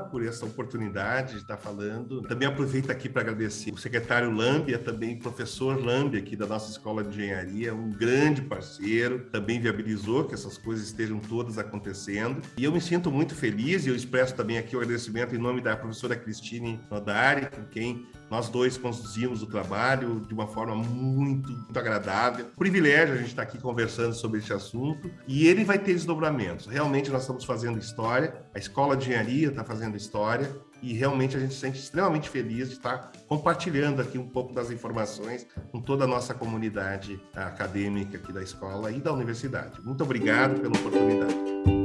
por essa oportunidade de estar falando. Também aproveito aqui para agradecer o secretário Lambia, também professor Lambia aqui da nossa escola de engenharia, um grande parceiro, também viabilizou que essas coisas estejam todas acontecendo. E eu me sinto muito feliz feliz e eu expresso também aqui o agradecimento em nome da professora Cristine Nodari, com quem nós dois conduzimos o trabalho de uma forma muito, muito agradável. Privilégio a gente estar aqui conversando sobre esse assunto e ele vai ter desdobramentos. Realmente nós estamos fazendo história, a Escola de Engenharia está fazendo história e realmente a gente se sente extremamente feliz de estar compartilhando aqui um pouco das informações com toda a nossa comunidade acadêmica aqui da escola e da universidade. Muito obrigado pela oportunidade.